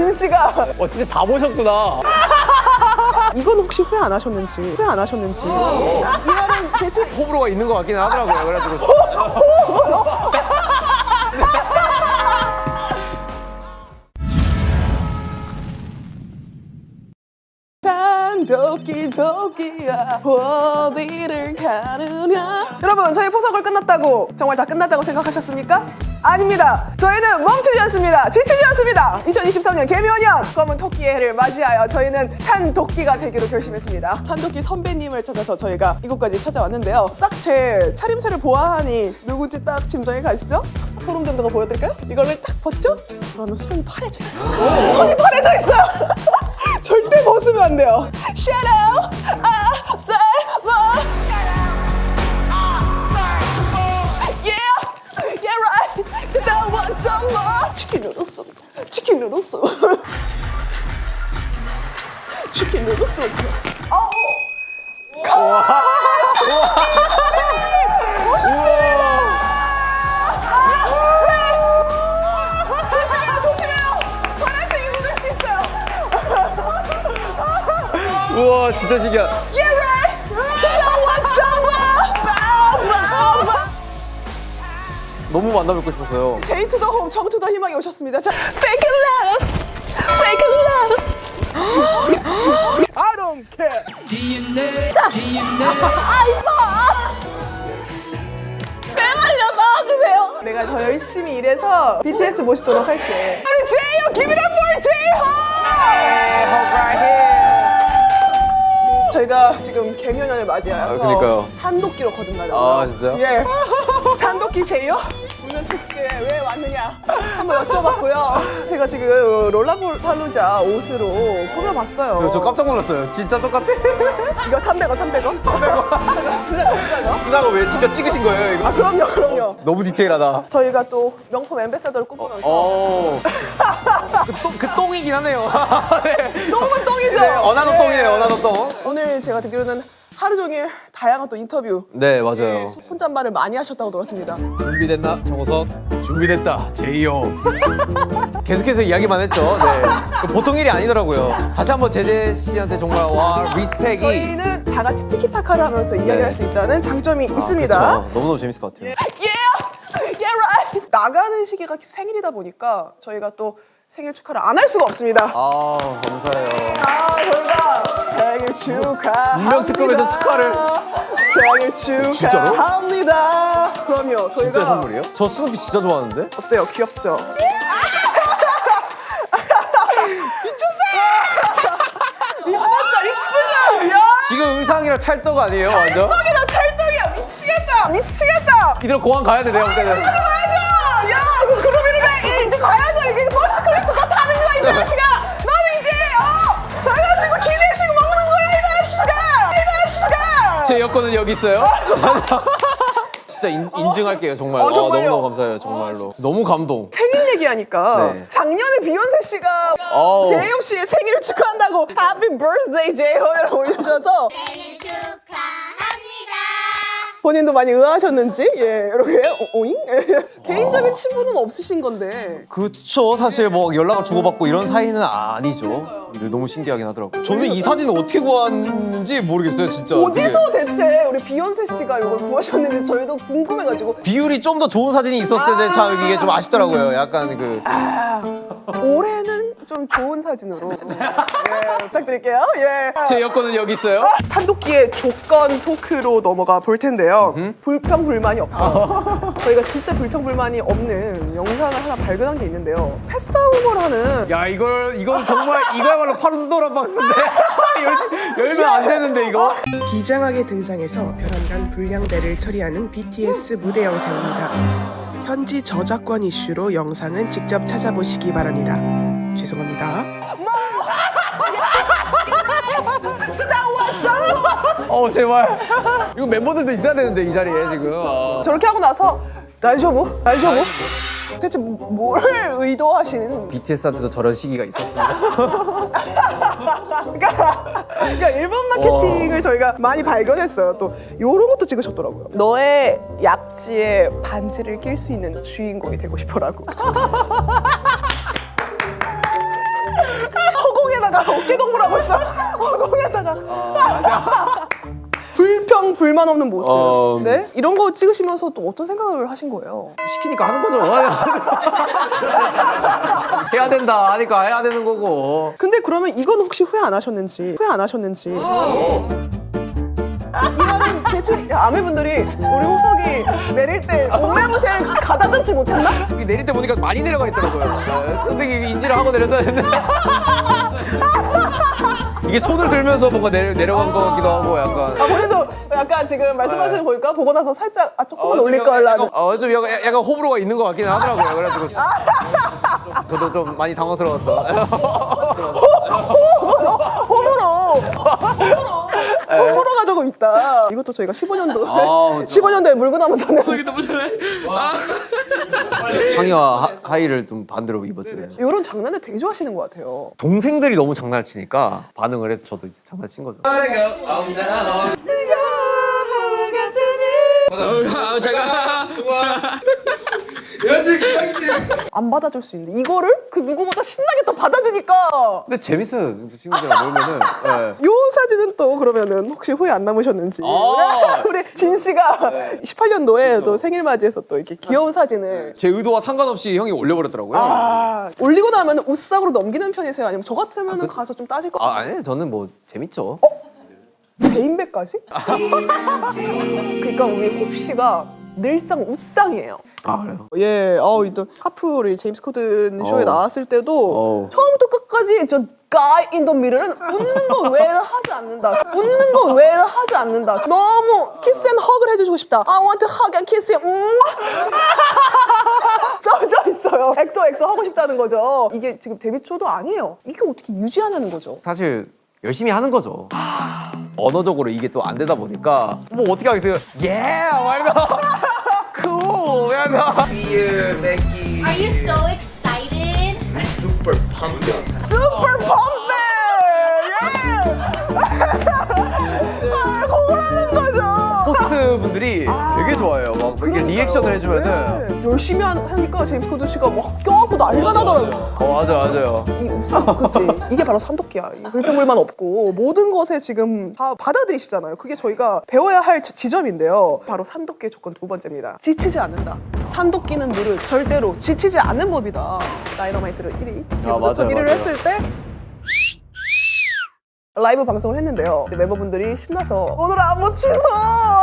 진 씨가 어 진짜 바보셨구나. 이건 혹시 후회 안 하셨는지 후회 안 하셨는지 이 말은 대체 호불호가 있는 것 같긴 하더라고요. 그래가지고 산도끼 도끼야 어디를 가느냐 여러분 저희 포석을 끝났다고 정말 다 끝났다고 생각하셨습니까? 아닙니다. 저희는 멈추지 않습니다. 지치지 않습니다. 2023년 개묘년 검은 토끼의 해를 맞이하여 저희는 산도끼가 되기로 결심했습니다. 산도끼 선배님을 찾아서 저희가 이곳까지 찾아왔는데요. 딱 제 차림새를 보아하니 누구지 딱 짐작이 가시죠? 소름 돋는 거 보여드릴까요? 이거를 딱 벗죠? 그러면 손이 파래져 있어요. 손이 파래져 있어요. 절대 벗으면 안 돼요. Say, but 치킨 소 치킨 누들 소 어, 오셨습니다. 아, 네. 조심해요, 조심해요. 파란색이 묻을 수 있어요. 우와 진짜 신기하. Yeah, 너무 만나 뵙고 싶었어요. 제이 to the 홉, 정 to the 희망이 오셨습니다. 자, fake love, fake love. I don't care. 아 이뻐. 제발요 나와주세요. 내가 더 열심히 일해서 BTS 모시도록 할게. 우리 제이홉 give it up for 제이홉. 저희가 지금 계묘년을 맞이하여서 아, 그니까요. 산토끼로 거듭나려고요. 아, 진짜요? 예. 산도끼 제이요? 물론 특제 왜 왔느냐 한번 여쭤봤고요. 제가 지금 롤라팔루자 옷으로 꾸며봤어요. 저 깜짝 놀랐어요. 진짜 똑같아. 이거 300원, 300원? 300원. 진짜 비싸죠? 수나가 왜 직접 찍으신 거예요, 이거? 아, 그럼요, 그럼요. 너무 디테일하다. 저희가 또 명품 엠베사더를 꿈꿔놓으셔. 어. 그, 똥, 그 똥이긴 하네요. 네. 똥은 똥이죠? 네, 어나더 예. 똥이네요, 어나더 똥. 오늘 제가 듣기로는 하루 종일 다양한 또 인터뷰 네, 예, 맞아요. 혼잣말을 많이 하셨다고 들었습니다. 준비됐나, 정우석? 준비됐다, 제이요. 계속해서 이야기만 했죠. 네. 그 보통 일이 아니더라고요. 다시 한번 제재 씨한테 정말 와 리스펙이. 저희는 다 같이 티키타카를 하면서 이야기할 수 있다는 장점이 있습니다. 그쵸. 너무너무 재밌을 것 같아요. Yeah! Yeah, right! 나가는 시기가 생일이다 보니까 저희가 또 생일 축하를 안 할 수가 없습니다. 아, 감사해요. 아, 저희가 생일 축하합니다. 운명 특급에서 축하를. 생일 진짜로? 축하합니다. 그럼요, 저희가 진짜 선물이에요? 저 스누피 진짜 좋아하는데? 어때요? 귀엽죠? 미쳤어! 이쁘죠? 이쁘죠? 야! 지금 의상이랑 찰떡 아니에요, 완전? 찰떡이다, 찰떡이야! 미치겠다! 미치겠다! 이대로 공항 가야 돼, 내가 볼 때는. 가야죠! 야, 그 그룹이니까 이제 가야죠. 이게 first class 다 타는 거야, 이 자식아. 제 여권은 여기 있어요. 진짜 인, 인증할게요, 정말. 어, 아? 너무너무 감사해요, 정말로. 너무 감동. 생일 얘기하니까 네. 작년에 비욘세 씨가. 제이홉 씨의 생일을 축하한다고 Happy Birthday 제이홉이라고 축하합니다. 본인도 많이 의아하셨는지? 예. 이렇게 어, 오잉? 개인적인 친분은 없으신 건데. 그쵸, 사실 뭐 연락을 주고받고 이런 사이는 아니죠. 근데 너무 신기하긴 하더라고요. 저는 이 사진을 어떻게 구했는지 모르겠어요, 진짜. 어디서 대체 우리 비욘세 씨가 이걸 구하셨는지 저희도 궁금해가지고. 비율이 좀 더 좋은 사진이 있었을 때참 이게 좀 아쉽더라고요. 약간 그. 올해는 좀 좋은 사진으로 예, 부탁드릴게요. 예. 제 여권은 여기 있어요. 산도끼의 조건 토크로 넘어가 볼 텐데요. 불평 불만이 없어요. 저희가 진짜 불평 불만이 없는 영상을 하나 발견한 게 있는데요. 패싸움을 하는 야, 이걸, 이건 정말, 이거야말로 파란도라 박스인데. 열- 열면 안 되는데, 이거. 비장하게 등장해서 별안간 불량배를 처리하는 BTS 무대 영상입니다. 현지 저작권 이슈로 영상은 직접 찾아보시기 바랍니다. 죄송합니다. 어, 제발. 이거 멤버들도 있어야 되는데, 이 자리에 지금. 아. 저렇게 하고 나서 날저부? 날저부? 대체 뭘 의도하시는 BTS한테도 저런 시기가 있었습니다. 그러니까, 그러니까 일본 마케팅을 저희가 많이 발견했어요. 또 이런 것도 찍으셨더라고요. 너의 약지에 반지를 낄 수 있는 주인공이 되고 싶어라고. 있어. 어, 거기에다가 불평 불만 없는 모습. 어. 네 이런 거 찍으시면서 또 어떤 생각을 하신 거예요? 시키니까 하는 거죠. 해야 된다 하니까 해야 되는 거고. 근데 그러면 이건 혹시 후회 안 하셨는지 후회 안 하셨는지 대체 아내분들이 우리 호석이 내릴 때 옷매무새를 가다듬지 못했나? 여기 내릴 때 보니까 많이 내려가 있더라고요. 네, 선생님이 인지를 하고 내렸어야 했는데. 이게 손을 들면서 뭔가 내려, 내려간 것 같기도 하고 약간. 아 본인도 약간 지금 말씀하시는 거 보니까 보고 나서 살짝 아 조금만 좀 올릴 걸 나는 약간- 어, 좀 약간, 약간 호불호가 있는 것 같긴 하더라고요. 그래가지고. 저도 좀 많이 당황스러웠다. 호불호 호불호 가지고 있다. 이것도 저희가 15년도 아, 그렇죠. 15년도에 물고 나면서는 상의와. 하, 하의를 좀 반대로 입었죠. 이런 장난을 되게 좋아하시는 것 같아요. 동생들이 너무 장난을 치니까 반응을 해서 저도 이제 장난친 거죠. 안 받아줄 수 있는데 이거를 그 누구보다 신나게 또 받아주니까 근데 재밌어요. 친구들이랑 놀면은. 네. 요 사진은 또 그러면은 혹시 후회 안 남으셨는지 아. 우리 진 씨가 18년도에 또 생일 맞이해서 또 이렇게 귀여운 사진을 제 의도와 상관없이 형이 올려버렸더라고요. 아, 아 올리고 나면 웃상으로 넘기는 편이세요? 아니면 저 같으면 가서 좀 따질 거 아니 저는 뭐 재밌죠. 대인배까지? 그러니까 우리 홉 씨가 늘상 웃상이에요. 아 그래요? 예, 어, 또 카풀이 제임스 코든 쇼에 어우. 나왔을 때도 어우. 처음부터 끝까지 저 guy in the mirror는 웃는 거 외에는 하지 않는다. 웃는 거 외에는 하지 않는다. 너무 kiss and hug를 해주고 싶다. I want to hug and kiss him. 음. 써져 있어요. XO XO 하고 싶다는 거죠. 이게 지금 데뷔 초도 아니에요. 이게 어떻게 유지하냐는 거죠. 사실 열심히 하는 거죠. 언어적으로 이게 또 안 되다 보니까 뭐 어떻게 하겠어요? 예! 말도 cool! 이러면서 Are you so excited? super pumped! 예! 호스트 분들이 되게 좋아해요. 막 이게 리액션을 해주면은 네. 열심히 하- 하니까 제임스 코든 씨가 막 껴갖고 난리가 나더라고요. 어 맞아 맞아요. 이 웃음, 그치? 이게 바로 산도끼야. 이 불평불만 없고 모든 것에 지금 다 받아들이시잖아요. 그게 저희가 배워야 할 지- 지점인데요. 바로 산도끼의 조건 두 번째입니다. 지치지 않는다. 산도끼는 물을 절대로 지치지 않는 법이다. 다이너마이트를 1위, 아, 맞아요, 1위를 맞아요. 했을 때 라이브 방송을 했는데요. 멤버분들이 신나서 오늘 안무 취소!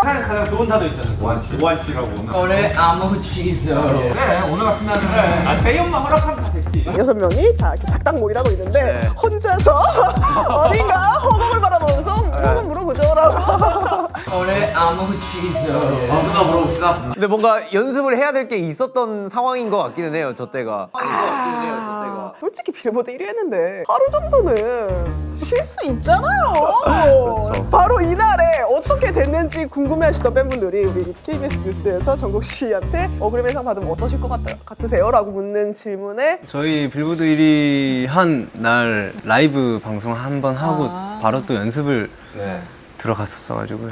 세상에 가장 좋은 타도 있잖아요. 오한치. 오한치라고 오늘. 오늘 아무 취소 그래, 오늘 같은 날은 그래. 아, 저희 엄마 허락하면 다 됐지. 여섯 명이 다 이렇게 작당 모이라고 있는데 네. 혼자서 어딘가 허공을 바라보면서 한번 물어보죠 라고 오늘 아무 취소 아무나 물어봅시다. 근데 뭔가 연습을 해야 될 게 있었던 상황인 것 같기는 해요. 저 때가. 상황인 것 같기는 해요. 저 때가. 아, 솔직히 빌보드 1위 했는데 하루 정도는 쉴 수 있잖아요 그렇죠. 바로 이날에 어떻게 됐는지 궁금해하시던 팬분들이 우리 KBS 뉴스에서 정국 씨한테 어그리멘상 받으면 어떠실 것 같, 같으세요? 라고 묻는 질문에 저희 빌보드 1위 한 날 라이브 방송 한 번 하고 바로 또 연습을 들어갔었어가지고요.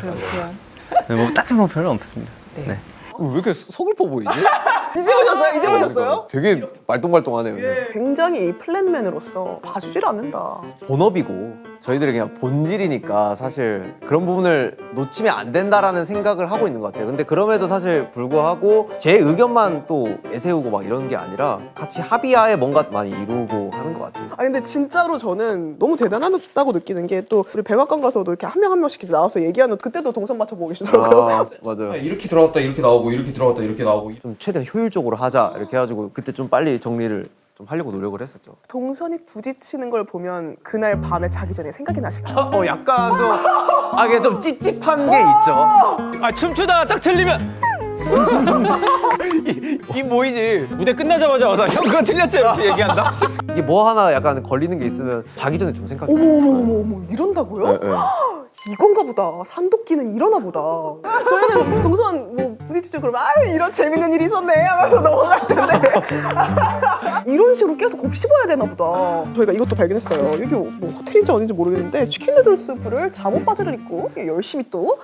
네, 뭐 딱히 뭐 별로 없습니다. 네. 왜 이렇게 서글퍼 보이지? 이제 오셨어요? 이제 오셨어요? 되게 말똥말똥하네요. 굉장히 이 플랜맨으로서 봐주질 않는다 본업이고 저희들이 그냥 본질이니까 사실 그런 부분을 놓치면 안 된다라는 생각을 하고 있는 것 같아요. 근데 그럼에도 사실 불구하고 제 의견만 또 내세우고 막 이런 게 아니라 같이 합의하에 뭔가 많이 이루고 하는 것 같아요. 아 근데 진짜로 저는 너무 대단하다고 느끼는 게 또 우리 백악관 가서도 이렇게 한 명한 명씩 나와서 얘기하는 그때도 동선 맞춰보고 계시더라고요. 아 맞아요. 이렇게 들어갔다 이렇게 나오고 이렇게 들어갔다 이렇게 나오고 좀 최대한 효율적으로 하자 이렇게 해가지고 그때 좀 빨리 정리를 좀 하려고 노력을 했었죠. 동선이 부딪히는 걸 보면 그날 밤에 자기 전에 생각이 나시나요? 어 약간 좀 아, 이게 좀 찝찝한 게 있죠. 아 춤추다가 딱 틀리면 이 뭐이지? 무대 끝나자마자 와서 형 그거 틀렸죠 이렇게 얘기한다. 이게 뭐 하나 약간 걸리는 게 있으면 자기 전에 좀 생각이 어머 나요. 어머 어머 어머 이런다고요? 네, 네. 이건가 보다. 산도끼는 이러나 보다. 저희는 동선 뭐 부딪히죠 그러면 아 이런 재밌는 일이 있었네 하면서 넘어갈 텐데 이런 식으로 계속 곱씹어야 되나 보다. 저희가 이것도 발견했어요. 여기 뭐 호텔인지 어딘지 모르겠는데 치킨 누들 스프를 잠옷 바지를 입고 열심히 또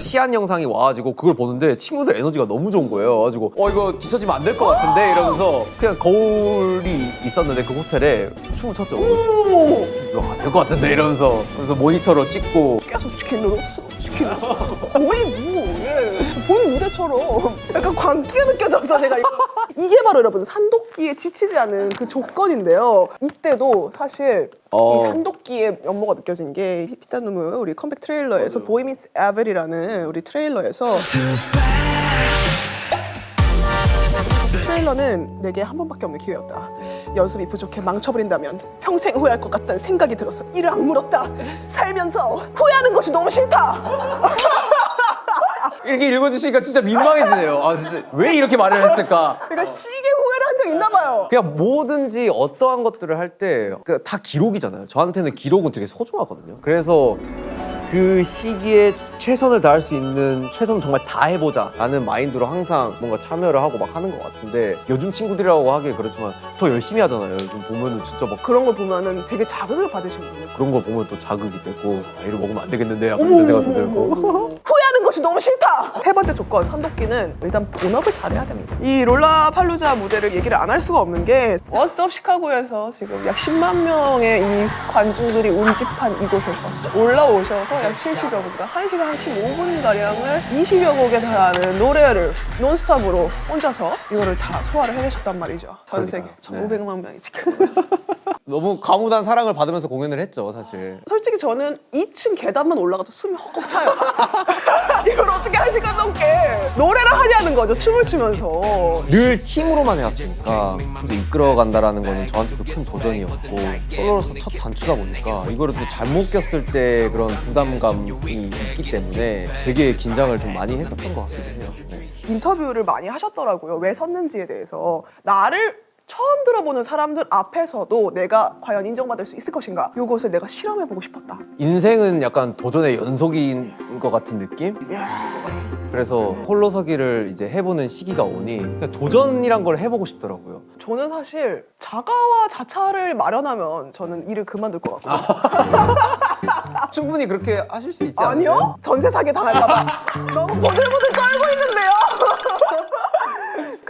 시안 영상이 와가지고 그걸 보는데 친구들 에너지가 너무 좋은 거예요. 가지고 어 이거 뒤처지면 안 될 것 같은데 이러면서 그냥 거울이 있었는데 그 호텔에 춤을 췄죠. 이거 안 될 것 같은데 이러면서 그래서 모니터로 찍고 계속 치킨 넣었어 치킨 넣었어 거의 뭐 예. 본 무대처럼 약간 광기가 느껴져서 제가 이거 이게 바로 여러분 산도끼에 지치지 않은 그 조건인데요 이때도 사실 어. 이 산도끼의 면모가 느껴진 게 피타누무 우리 컴백 트레일러에서 보이미스 에벨이라는 우리 트레일러에서 트레일러는 내게 한 번밖에 없는 기회였다. 연습이 부족해 망쳐버린다면 평생 후회할 것 같다는 생각이 들어서 이를 악물었다. 살면서 후회하는 것이 너무 싫다. 이렇게 읽어주시니까 진짜 민망해지네요. 아 진짜 왜 이렇게 말을 했을까? 내가 시계 후회를 한 적 있나 봐요. 그냥 뭐든지 어떠한 것들을 할 때 다 기록이잖아요. 저한테는 기록은 되게 소중하거든요. 그래서 그 시기에 최선을 다할 수 있는 최선 정말 다 해보자 라는 마인드로 항상 뭔가 참여를 하고 막 하는 것 같은데 요즘 친구들이라고 하기에 그렇지만 더 열심히 하잖아요. 요즘 보면은 진짜 막 그런 걸 보면은 되게 자극을 받으시거든요. 그런 거 보면 또 자극이 되고 아, 이거 먹으면 안 되겠는데 약간 이런 생각도 들고 후회 하는 것이 너무 싫다. 세 번째 조건 산도끼는 일단 본업을 잘해야 됩니다. 이 롤라팔루자 무대를 얘기를 안 할 수가 없는 게 워스업 시카고에서 지금 약 10만 명의 이 관중들이 운집한 이곳에서 올라오셔서 약 70여 곡, 1시간 한 15분 가량을 20여 곡에 달하는 노래를 논스톱으로 혼자서 이거를 다 소화를 해내셨단 말이죠. 전 세계 그러니까요. 1,500만 명이 지금. 너무 과무한 사랑을 받으면서 공연을 했죠 사실 솔직히 저는 2층 계단만 올라가도 숨이 헉헉 차요. 이걸 어떻게 한 시간 넘게 노래를 하냐는 거죠, 춤을 추면서. 늘 팀으로만 해왔으니까 혼자 이끌어간다라는 거는 저한테도 큰 도전이었고 솔로로서 첫 단추다 보니까 이거를 또 잘못 꼈을 때 그런 부담감이 있기 때문에 되게 긴장을 좀 많이 했었던 것 같기도 해요 네. 인터뷰를 많이 하셨더라고요. 왜 섰는지에 대해서. 나를 처음 들어보는 사람들 앞에서도 내가 과연 인정받을 수 있을 것인가? 이것을 내가 실험해보고 싶었다. 인생은 약간 도전의 연속인 것 같은 느낌? 그래서 홀로서기를 이제 해보는 시기가 오니 도전이란 걸 해보고 싶더라고요 저는 사실 자가와 자차를 마련하면 저는 일을 그만둘 것 같거든요. 충분히 그렇게 하실 수 있지 않아요? 아니요? 전세 사기 당할까봐 너무 보들보들 떨고 있는데요.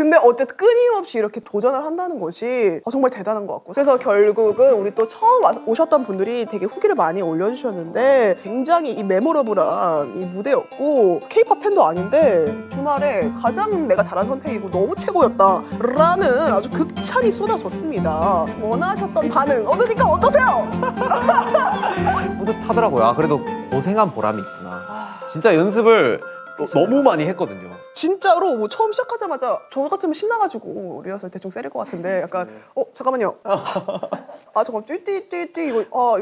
근데 어쨌든 끊임없이 이렇게 도전을 한다는 것이 아, 정말 대단한 것 같고 그래서 결국은 우리 또 처음 와- 오셨던 분들이 되게 후기를 많이 올려주셨는데 굉장히 이 메모러블한 이 무대였고 케이팝 팬도 아닌데 주말에 가장 내가 잘한 선택이고 너무 최고였다 라는 아주 극찬이 쏟아졌습니다 원하셨던 반응 얻으니까 어떠세요? 뿌듯하더라고요. 아 그래도 고생한 보람이 있구나. 진짜 연습을 너- 너무 많이 했거든요. 진짜로 뭐 처음 시작하자마자 저 같으면 신나가지고 리허설 대충 세릴 것 같은데 약간 어 잠깐만요 아 잠깐 띠띠띠띠 이거 아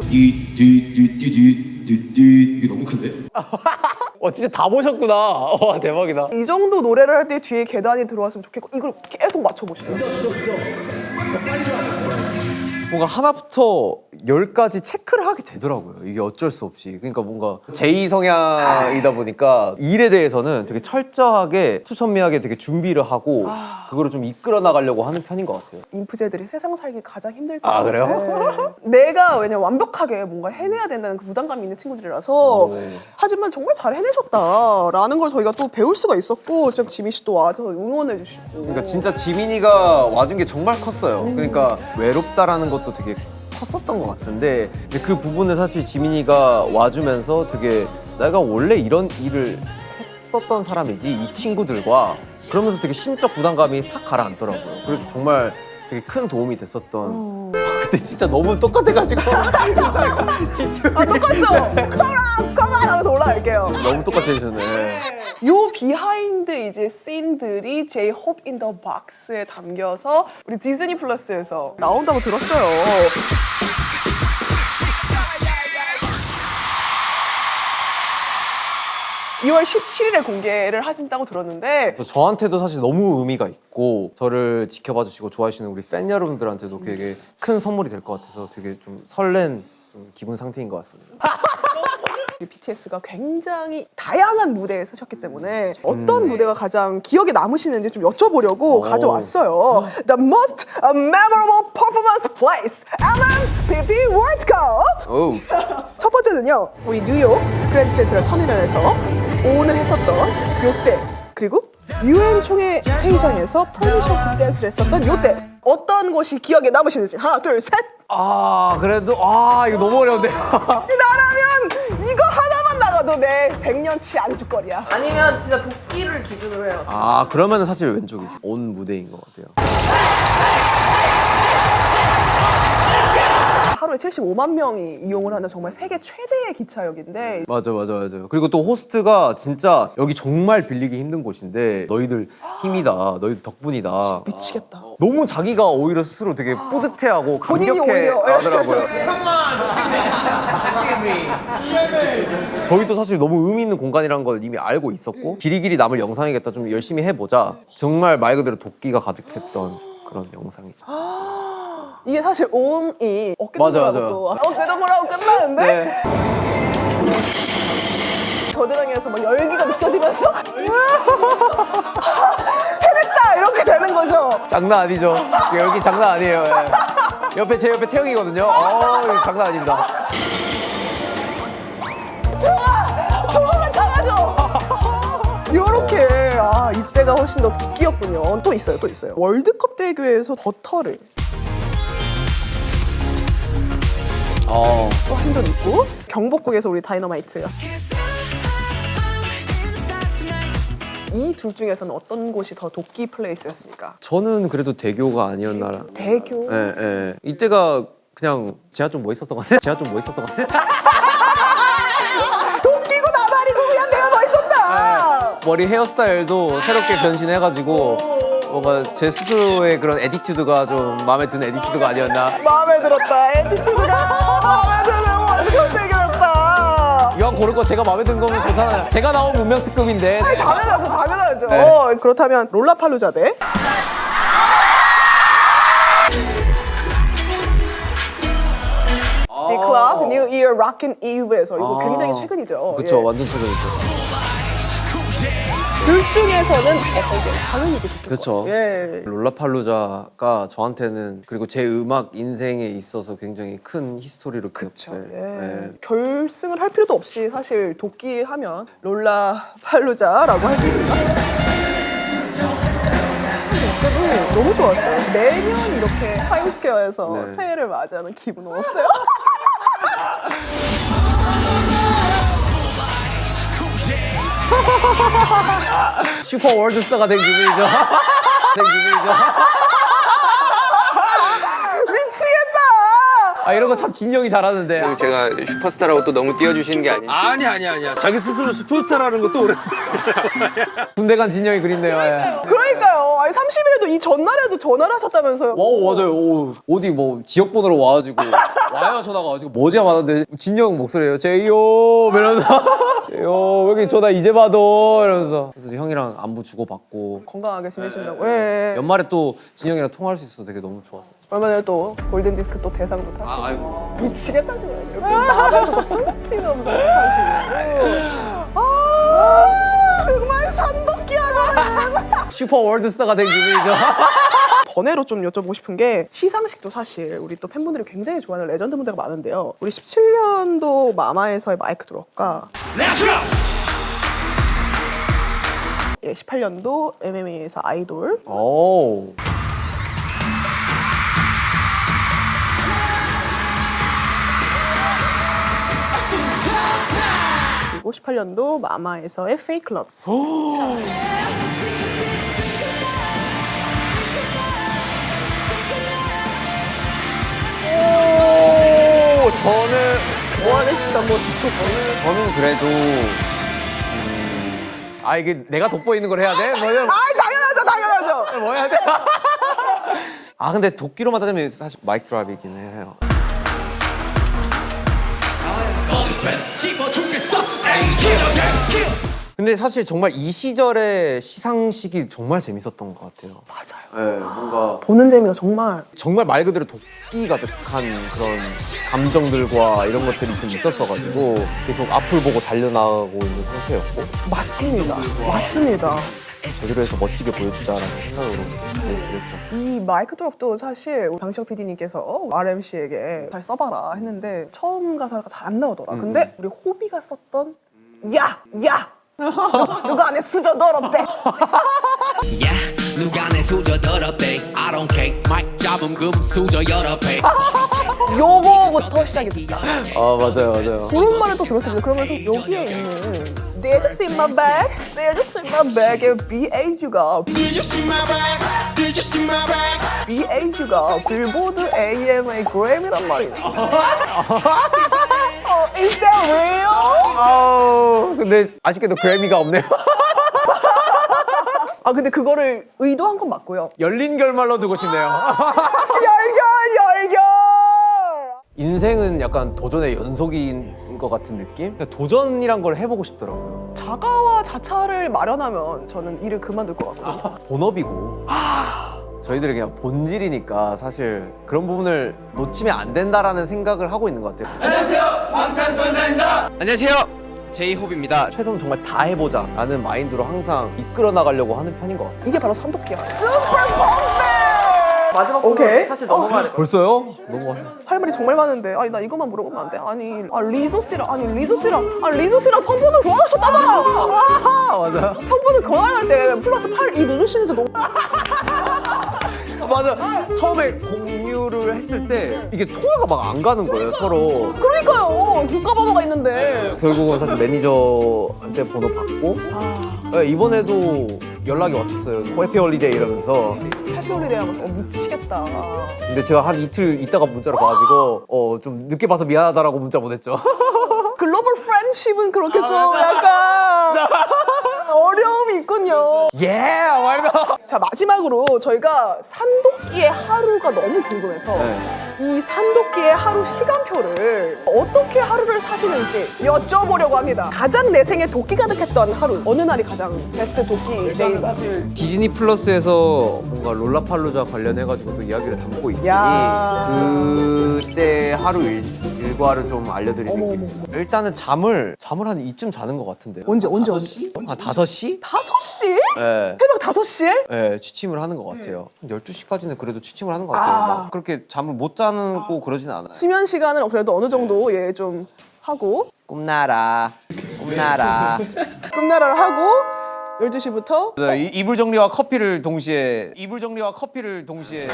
띠띠띠띠띠띠 이게 너무 큰데? 와 진짜 다 보셨구나. 와 대박이다. 이 정도 노래를 할 때 뒤에 계단이 들어왔으면 좋겠고 이걸 계속 맞춰보시더라고요 뭔가 하나부터 열까지 체크를 하게 되더라고요. 이게 어쩔 수 없이. 그러니까 뭔가 제2 성향이다 보니까 일에 대해서는 되게 철저하게 투선미하게 되게 준비를 하고 그거를 좀 이끌어 나가려고 하는 편인 것 같아요. 인프제들이 세상 살기 가장 힘들 때 아, 그래요? 내가 왜냐 완벽하게 뭔가 해내야 된다는 그 부담감이 있는 친구들이라서 하지만 정말 잘 해내셨다라는 걸 저희가 또 배울 수가 있었고 지금 지민 씨또 와서 응원해 주시고 그러니까 진짜 지민이가 와준 게 정말 컸어요. 그러니까 외롭다라는 것도 되게 컸었던 것 같은데 그 부분을 사실 지민이가 와주면서 되게 내가 원래 이런 일을 했었던 사람이지 이 친구들과 그러면서 되게 심적 부담감이 싹 가라앉더라고요. 그래서 정말 되게 큰 도움이 됐었던. 아, 근데 진짜 너무 똑같아가지고 진짜 아 똑같죠? 컴온 컴온 하면서 올라갈게요 너무 똑같이 해주셨네. 요 behind 이제 scene들이 제이홉 in the Box에 담겨서 우리 디즈니 플러스에서 나온다고 들었어요. (2월 17일에) 공개를 하신다고 들었는데 저한테도 사실 너무 의미가 있고 저를 지켜봐 주시고 좋아해 주시는 우리 팬 여러분들한테도 되게 큰 선물이 될 것 같아서 되게 좀 설렌 좀 기분 상태인 것 같습니다. BTS가 굉장히 다양한 무대에 서셨기 때문에 어떤 무대가 가장 기억에 남으시는지 좀 여쭤보려고 가져왔어요. The most memorable performance place, MMPP World Cup. 오. 첫 번째는요, 우리 뉴욕 그랜드 센트럴 터미널에서 오늘 했었던 요때 그리고 유엔 총회 회의장에서 Permission to Dance를 했었던 요때 어떤 곳이 기억에 남으시는지 하나 둘 셋. 아 그래도 아 이거 너무 어려운데. 나라면 이거 하나만 나가도 내 100년치 안주거리야. 아니면 진짜 도끼를 기준으로 해요. 아 그러면은 사실 왼쪽이죠. 온 무대인 것 같아요. 하루에 75만 명이 이용을 하는 정말 세계 최대의 기차역인데 맞아 맞아 맞아. 그리고 또 호스트가 진짜 여기 정말 빌리기 힘든 곳인데 너희들 힘이다. 너희들 덕분이다. 미치겠다. 너무 자기가 오히려 스스로 되게 뿌듯해하고 본인이 감격해 오히려. 하더라고요. 저희도 사실 너무 의미 있는 공간이라는 걸 이미 알고 있었고 길이길이 남을 영상이겠다 좀 열심히 해보자 정말 말 그대로 도끼가 가득했던 그런 영상이죠 이게 사실 온이 어깨 맞아, 동무라고 맞아요. 또 어깨 동무라고 끝나는데 네. 겨드랑이에서 막 열기가 느껴지면서 해냈다 이렇게 되는 거죠. 장난 아니죠 여기 장난 아니에요 예. 옆에 제 옆에 태영이거든요 어 장난 아닙니다 조금만 참아줘. 요렇게 아 이때가 훨씬 더 도끼였군요. 또 있어요, 또 있어요. 월드컵 대교에서 버터를 어. 또 한 적 있고 경복궁에서 우리 다이너마이트. 이 둘 중에서는 어떤 곳이 더 토끼 place였습니까? 저는 그래도 대교가 아니었나 대교. 예, 예. 이때가 그냥 제가 좀 멋있었던 것 같아요 제가 좀 멋있었던 것 같아요 토끼고 나발이고 그냥 내가 멋있었다. 머리 헤어스타일도 새롭게 변신해가지고 뭔가 제 스스로의 그런 attitude가 좀 마음에 드는 attitude가 아니었나 마음에 들었다. attitude가 마음에 드는 대교였다. 이왕 고를 거 제가 마음에 든 거면 좋잖아요 제가 나온 문명 특급인데 아니, 당연하죠, 당연하죠. 네. 어, 그렇다면 롤라팔루자 대 Dick Clark New Year's Rockin' Eve에서 이거 아. 굉장히 최근이죠. 그쵸 예. 완전 최근이죠 둘 중에서는 어떤 게 당연히 이게. 것 같아요. 예. 롤라팔루자가 저한테는 그리고 제 음악 인생에 있어서 굉장히 큰 history로. 기억될 예. 네. 결승을 할 필요도 없이 사실 토끼 하면 롤라팔루자라고 할 수 있습니다. 그래도 너무 좋았어요. 매년 이렇게 타임스퀘어에서 네. 새해를 맞이하는 기분은 어때요? 슈퍼 월드스타가 된 기분이죠 된 기분이죠 미치겠다! 아 이런 거 참 진 형이 잘하는데 제가 슈퍼스타라고 또 너무 띄워주시는 게 아니에요. 아니 아니 아니야. 자기 스스로 슈퍼스타라는 것도 오래. 군대 간 진 형이 그립네요 예. 그러니까요. 아니 30일에도 이 전날에도 전화를 하셨다면서요. wow 맞아요. 오, 어디 뭐 지역 번호로 와가지고 와요 전화가 와가지고 뭐지 하는데 진 형 목소리예요. 제이요 이러면서 요왜 이렇게 전화 이제 받아 이러면서 그래서 형이랑 안부 주고 받고 건강하게 지내신다고. 예, 예. 연말에 또 진 형이랑 통화할 수 있어서 되게 너무 좋았어요. 얼마 전에 또 골든 디스크 또 대상도 타시고. 아이고. 미치겠다 그래요. 나가서도 플래티넘 타시고. 아 정말 산도끼하고 슈퍼 월드스타가 된 기분이죠. 번외로 좀 여쭤보고 싶은 게 시상식도 사실 우리 또 팬분들이 굉장히 좋아하는 레전드 무대가 많은데요. 우리 17년도 마마에서의 MIC Drop과 예, 18년도 MMA에서 아이돌 오. 그리고 18년도 마마에서의 페이클럽 오 저는 좋아했던 모습도 보는 저는 그래도 음, 아 이게 내가 돋보이는 걸 해야 돼? 뭐냐? 아 당연하죠 당연하죠 뭐 해야 돼? 아 근데 도끼로만 따지면 사실 마이크 드랍이긴 해요. 근데 사실 정말 이 시절의 시상식이 정말 재밌었던 것 같아요. 맞아요. 네, 뭔가 보는 재미가 정말 정말 말 그대로 도끼 가득한 그런 감정들과 이런 것들이 좀 있었어가지고 계속 앞을 보고 달려나가고 있는 상태였고. 맞습니다. 맞습니다. 제대로 해서 멋지게 보여주자라는 생각으로 네, 그랬죠. 이 마이크 드롭도 사실 방시혁 PD님께서 RMC에게 잘 써봐라 했는데 처음 가사가 잘 안 나오더라. 음, 근데 우리 호비가 썼던 야! 야! 누가 안에 수저 더럽대? 누가 내 수저 더럽대? I don't care. 마이크 잡음 금 수저 여러 배 요거부터 시작이 됐다 아 맞아요 맞아요. 말을 또 들었습니다. 그러면서 여기에 있는 They just in my bag. They just in my bag의 BAG가. BAG가. 빌보드 AMA 그램이란 말이야 어, Is that real? 아우 근데 아쉽게도 그래미가 없네요. 아 근데 그거를 의도한 건 맞고요 열린 결말로 두고 싶네요. 열결 열결 인생은 약간 도전의 연속인 것 같은 느낌? 도전이란 걸 해보고 싶더라고요. 자가와 자차를 마련하면 저는 일을 그만둘 것 같거든요 본업이고 저희들이 그냥 본질이니까 사실 그런 부분을 놓치면 안 된다라는 생각을 하고 있는 것 같아요. 안녕하세요. 제이홉입니다. 최선 정말 다 해보자 라는 마인드로 항상 이끌어 나가려고 하는 편인 것 같아요. 이게 바로 펌프 마지막 오케이. 사실 넘어가야 돼 벌써요? 너무 할 말이 정말 많은데. 아니 나 이것만 물어보면 안 돼? 아니 아 리조 씨랑 아니 리조 씨랑 아 리조 씨랑 펌프는 교환하셨다잖아! 아 맞아요. 펌프는 교환할 때 플러스 8이 누르시는지 너무 맞아. 처음에 공유를 했을 때 이게 통화가 막 안 가는 거예요 서로. 그러니까요. 국가 번호가 있는데. 결국은 사실 매니저한테 번호 받고. 네, 이번에도 연락이 왔었어요. happy holiday 이러면서. happy holiday 하면서 어, 미치겠다 근데 제가 한 이틀 있다가 문자를 봐가지고 어 좀 늦게 봐서 미안하다라고 문자 보냈죠. global friendship은 그렇게 좀 약간 어려움이 있군요 예, 말도. 자 마지막으로 저희가 산도끼의 하루가 너무 궁금해서 네. 이 산도끼의 하루 시간표를 어떻게 하루를 사시는지 여쭤보려고 합니다. 가장 내 생에 도끼 가득했던 하루 어느 날이 가장 베스트 도끼 day가? 디즈니 플러스에서 뭔가 롤라팔로자 관련해가지고 또 이야기를 담고 있으니 야. 그때 하루 일, 일과를 좀 알려드리는 게 일단은 잠을 잠을 한 이쯤 자는 것 같은데요. 언제 언제 언제? 한 5시? 5시? 네. 새벽 5시에? 네, 취침을 하는 것 같아요. 한 12시까지는 그래도 취침을 하는 것 같아요. 아. 막 그렇게 잠을 못 자고 그러진 않아요. 수면 시간은 그래도 어느 정도 예좀 하고 꿈나라, 꿈나라. 꿈나라를 하고 12시부터 네, 이- 이불 정리와 커피를 동시에 이불 정리와 커피를 동시에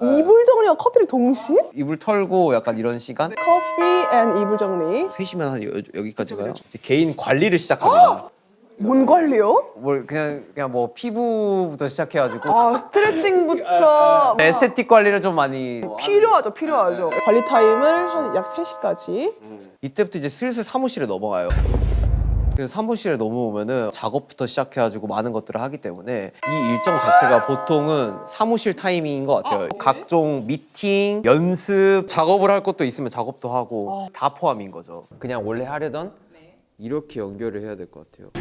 이불 정리와 커피를 동시에? 이불 털고 약간 이런 시간 커피 and 이불 정리 3시면 한 여, 여기까지 가요. 이제 개인 관리를 시작합니다. 뭔 관리요? 뭘 그냥 그냥 뭐 피부부터 시작해가지고 아 스트레칭부터 네, aesthetic 관리를 좀 많이 필요하죠, 필요하죠. 관리 타임을 한약 3시까지. 이때부터 이제 슬슬 사무실에 넘어가요. 그래서 사무실에 넘어오면은 작업부터 시작해가지고 많은 것들을 하기 때문에 이 일정 자체가 보통은 사무실 타이밍인 것 같아요. 각종 미팅, 연습, 작업을 할 것도 있으면 작업도 하고 다 포함인 거죠. 그냥 원래 하려던 이렇게 연결을 해야 될 것 같아요.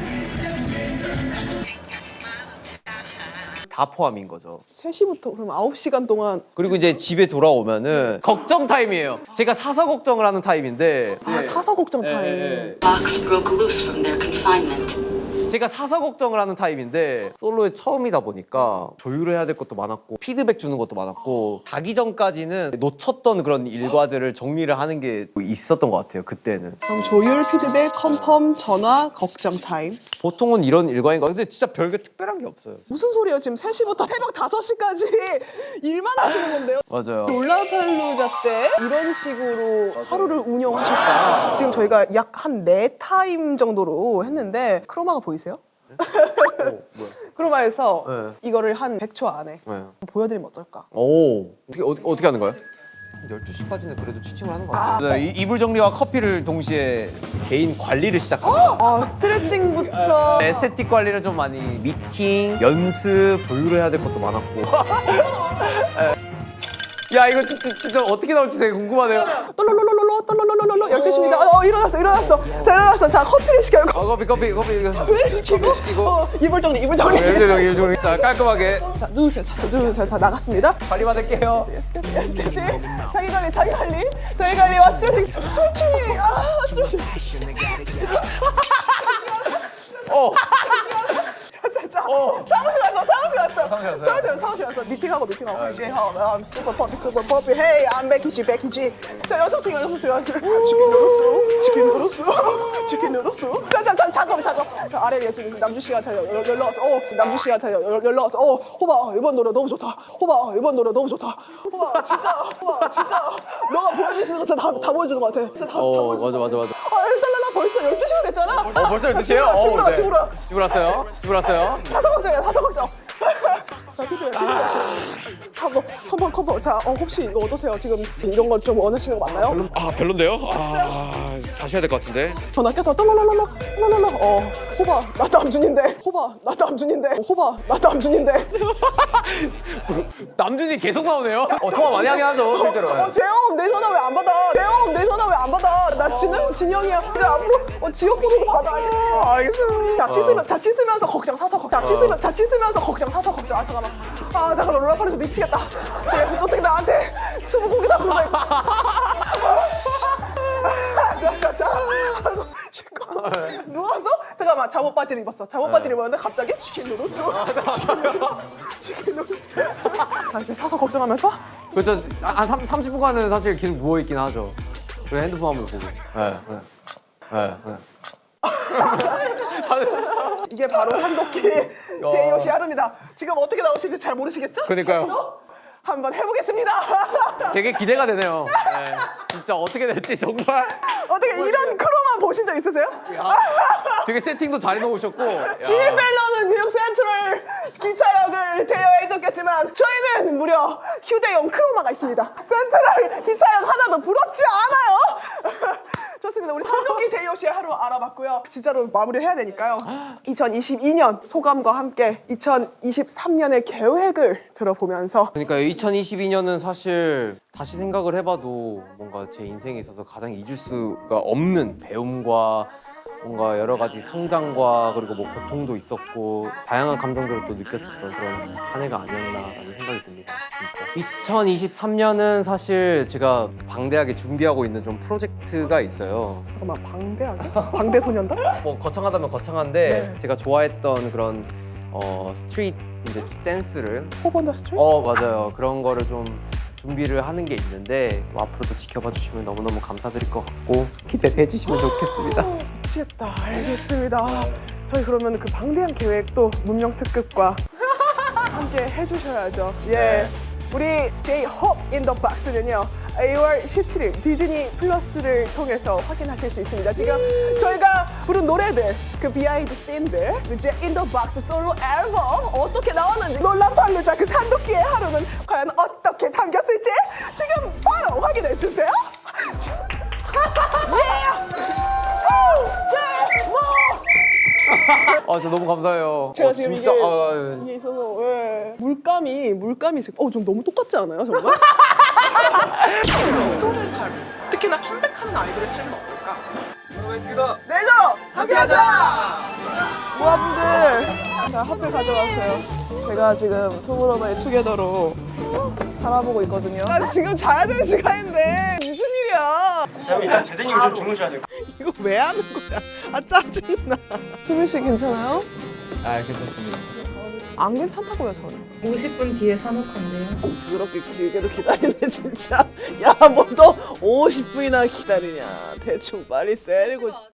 다 포함인 거죠. 3시부터 그럼 9시간 동안 그리고 이제 집에 돌아오면은 걱정 타임이에요. 제가 사서 걱정을 하는 타임인데 아, 사서 걱정 타임. 예, broke loose from their confinement. 제가 사서 걱정을 하는 타입인데 솔로의 처음이다 보니까 조율해야 될 것도 많았고 피드백 주는 것도 많았고 자기 전까지는 놓쳤던 그런 일과들을 정리를 하는 게 있었던 것 같아요 그때는 그럼 조율, 피드백, confirm, 전화, 걱정 타임. 보통은 이런 일과인 것 같아요 근데 진짜 별게 특별한 게 없어요 무슨 소리예요? 지금 3시부터 새벽 5시까지 일만 하시는 건데요? 맞아요 롤라팔루자 때 이런 식으로 하루를 운영하실까? 지금 저희가 약 한 네 타임 정도로 했는데 크로마가 보이세요? 크로마에서 네. 이거를 한 100초 안에 네. 보여드리면 어떨까? 오 어떻게, 어떻게, 어떻게 하는 거예요? 12시까지는 그래도 취침을 하는 것 같아요 네, 이- 이불 정리와 커피를 동시에 개인 관리를 시작합니다 아 스트레칭부터 에스테틱 관리를 좀 많이 미팅, 연습, 조율을 해야 될 것도 많았고 야 이거 진짜, 진짜 어떻게 나올지 되게 궁금하네요 떨롤롤롤롤 떨롤롤롤롤 12시입니다. 어, 어 일어났어 일어났어. 자 일어났어. 자 커피를 시켜요. 어, 커피 커피 커피 왜 시키고? 커피 시키고 어, 이불 정리 이불 정리. 이불 정리, 이불 정리. 자 깔끔하게 자 누우세요. 자, 자 누우세요. 자 나갔습니다. 관리 받을게요 자기 관리 자기 관리 자기 관리와 스트레칭 스트레칭이 아 스트레칭. 어 자자자 사무실 왔어. 사무실 왔어. 사무실 왔어 사무실 왔어. 미팅하고 미팅하고. 이제 I'm super puppy super puppy Hey I'm 베키지 베키지 자 여섯 시간 여섯 시간 치킨 누르스 치킨 누르스 치킨 누르스 자자자 잠깐만 잠깐 자 아래에 지금 남주 씨한테 연- 연락 왔어 어 남주 씨한테 연- 연락 왔어 어 호바 이번 노래 너무 좋다. 호바 이번 노래 너무 좋다. 호바 진짜 호바 진짜. 너가 보여줄 수 있는 거 진짜 다, 다 보여주는 것 같아. 진짜 다, 다어 보여주는 맞아. 맞아 맞아. 아 벌써 12시간 됐잖아 어 벌써 12시에요? 아, 집으로 와 집으로 와 집으로 왔어요? 집으로 왔어요? 다섯 걱정이야 다섯 걱정 커버 커버 커버 자 어, 혹시 이거 어떠세요 지금 이런 거 좀 원하시는 거 맞나요? 아 별론데요? 아 다시 해야 될 것 같은데. 전화 껴서 또로로로로 로로로 어 호바 나 남준인데. 호바 나 남준인데. 호바 나 남준인데. 남준이 계속 나오네요. 어 통화 많이 하긴 하죠 실제로. 어 재영 내 전화 왜 안 받아? 재영 내 전화 왜 안 받아? 나 진영 진영이야. 이제 앞으로 어 지역 번호도 받아. 아, 알겠어 자 씻으면 자 씻으면서 걱정 사서 걱정. 자 씻으면 자 씻으면서 걱정 사서 걱정. 아 잠깐만. 아나 그럼 롤러파에서 미치겠다. 내 어떻게 나한테 수부고기다 그러고 자자자 누워서 잠깐만 잠옷 바지를 입었어 잠옷 바지를 입었는데 갑자기 치킨 누르스 치킨 누르스 치킨 누르스 자 이제 사서 걱정하면서 그렇죠. 한 3, 30분간은 사실 계속 누워 있긴 하죠. 그리고 핸드폰 한번 보고. 네. 네. 네. 네. 이게 바로 산도끼 제이오시 하루입니다. 지금 어떻게 나오실지 잘 모르시겠죠? 그러니까요. 한번 해보겠습니다. 되게 기대가 되네요. 네. 진짜 어떻게 될지 정말. 어떻게 이런 크로만 보신 적 있으세요? 되게 세팅도 잘 해놓으셨고. 야. 지미 펠러는 뉴욕 센트럴 기차역을 대여해줬겠지만 저희는 무려 휴대용 크로마가 있습니다. 센트럴 기차역 하나도 부럽지 않아요. 좋습니다. 우리 산도끼 제이오시의 하루 알아봤고요. 진짜로 마무리를 해야 되니까요. 2022년 소감과 함께 2023년의 계획을 들어보면서 그러니까 2022년은 사실 다시 생각을 해봐도 뭔가 제 인생에 있어서 가장 잊을 수가 없는 배움과 뭔가 여러 가지 성장과 그리고 뭐 고통도 있었고 다양한 감정들을 또 느꼈었던 그런 한 해가 아니었나라는 생각이 듭니다. 진짜. 2023년은 사실 제가 방대하게 준비하고 있는 좀 프로젝트가 있어요. 잠깐만 방대하게? 방대소년단? 뭐 거창하다면 거창한데 제가 좋아했던 그런 어 street 이제 댄스를 Hope on the Street? 어 맞아요 그런 거를 좀 준비를 하는 게 있는데 뭐 앞으로도 지켜봐 주시면 너무너무 감사드릴 것 같고 기대를 해주시면 좋겠습니다 미치겠다. 알겠습니다. 저희 그러면 그 방대한 계획도 문명 특급과 함께 해주셔야죠. 예. 우리 제이홉 in the box는요. 2월 17일 디즈니 플러스를 통해서 확인하실 수 있습니다. 지금 저희가 부른 노래들, 그 behind scene들, 그 Jack in the Box 솔로 앨범 어떻게 나왔는지 롤라팔루자 그 산도끼의 하루는 과연 어떻게 담겼을지 지금 바로 확인해 주세요. 뭐! 아 진짜 너무 감사해요 제가 어, 지금 진짜 이게, 아, 아, 이게 있어서 예. 물감이 물감이 있어요. 어, 좀 너무 똑같지 않아요, 정말? 아이돌의 삶, 특히나 컴백하는 아이돌의 삶은 어떨까? 내일도 함께하자! 모아분들, 자 하필 가져왔어요. 제가 지금 투모로우바이 투게더로 살아보고 있거든요. 나 지금 자야 되는 시간인데 무슨 일이야? 참 재생님이 좀 주무셔야 돼요. 이거 왜 하는 거야? 아 짜증나. 수민 씨 괜찮아요? 아 괜찮습니다 안 괜찮다고요 저는. 50분 뒤에 산옥한대요. 그렇게 길게도 기다리네 진짜. 야뭐 또 50분이나 기다리냐. 대충 빨리 세리고